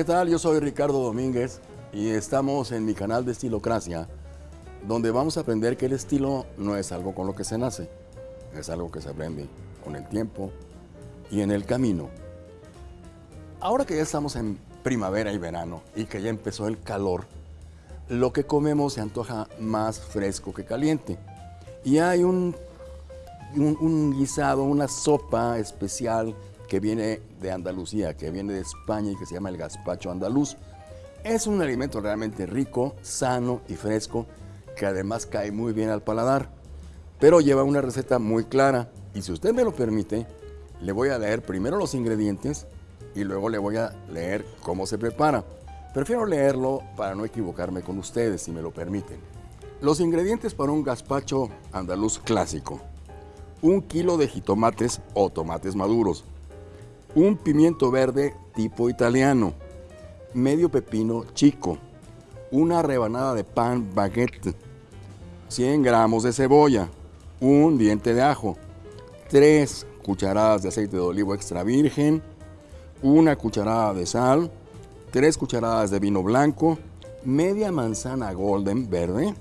¿qué tal? Yo soy Ricardo Domínguez y estamos en mi canal de Estilocracia, donde vamos a aprender que el estilo no es algo con lo que se nace, es algo que se aprende con el tiempo y en el camino. Ahora que ya estamos en primavera y verano y que ya empezó el calor, lo que comemos se antoja más fresco que caliente. Y hay un, un, un guisado, una sopa especial que viene de Andalucía, que viene de España y que se llama el gazpacho andaluz. Es un alimento realmente rico, sano y fresco, que además cae muy bien al paladar, pero lleva una receta muy clara y si usted me lo permite, le voy a leer primero los ingredientes y luego le voy a leer cómo se prepara. Prefiero leerlo para no equivocarme con ustedes, si me lo permiten. Los ingredientes para un gazpacho andaluz clásico. Un kilo de jitomates o tomates maduros, un pimiento verde tipo italiano, medio pepino chico, una rebanada de pan baguette, 100 gramos de cebolla, un diente de ajo, 3 cucharadas de aceite de olivo extra virgen, una cucharada de sal, 3 cucharadas de vino blanco, media manzana golden verde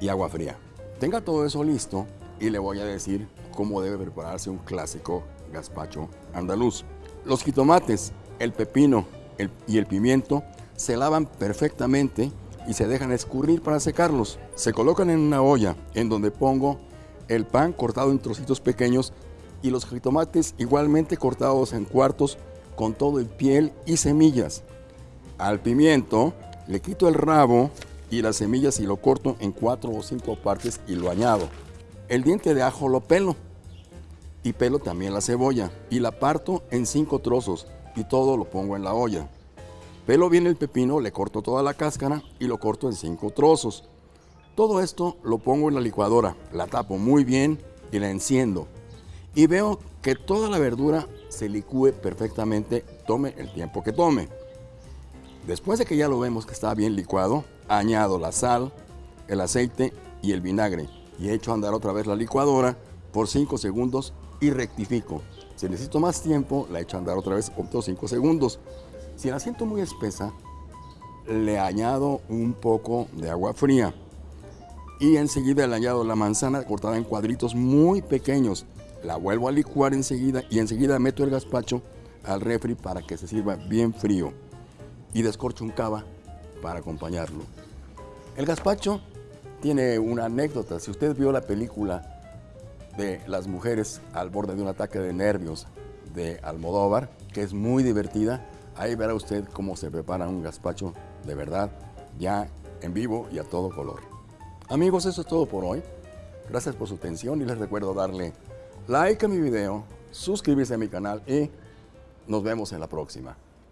y agua fría. Tenga todo eso listo y le voy a decir cómo debe prepararse un clásico gazpacho andaluz. Los jitomates, el pepino y el pimiento se lavan perfectamente y se dejan escurrir para secarlos. Se colocan en una olla en donde pongo el pan cortado en trocitos pequeños y los jitomates igualmente cortados en cuartos con todo el piel y semillas. Al pimiento le quito el rabo y las semillas y lo corto en cuatro o cinco partes y lo añado. El diente de ajo lo pelo y pelo también la cebolla y la parto en cinco trozos y todo lo pongo en la olla. Pelo bien el pepino, le corto toda la cáscara y lo corto en cinco trozos. Todo esto lo pongo en la licuadora, la tapo muy bien y la enciendo. Y veo que toda la verdura se licúe perfectamente, tome el tiempo que tome. Después de que ya lo vemos que está bien licuado, añado la sal, el aceite y el vinagre y echo a andar otra vez la licuadora por 5 segundos y rectifico. Si necesito más tiempo, la echo a andar otra vez otros 5 segundos. Si la siento muy espesa, le añado un poco de agua fría. Y enseguida le añado la manzana cortada en cuadritos muy pequeños. La vuelvo a licuar enseguida y enseguida meto el gazpacho al refri para que se sirva bien frío. Y descorcho un cava para acompañarlo. El gazpacho tiene una anécdota. Si usted vio la película de las mujeres al borde de un ataque de nervios de Almodóvar, que es muy divertida. Ahí verá usted cómo se prepara un gazpacho de verdad, ya en vivo y a todo color. Amigos, eso es todo por hoy. Gracias por su atención y les recuerdo darle like a mi video, suscribirse a mi canal y nos vemos en la próxima.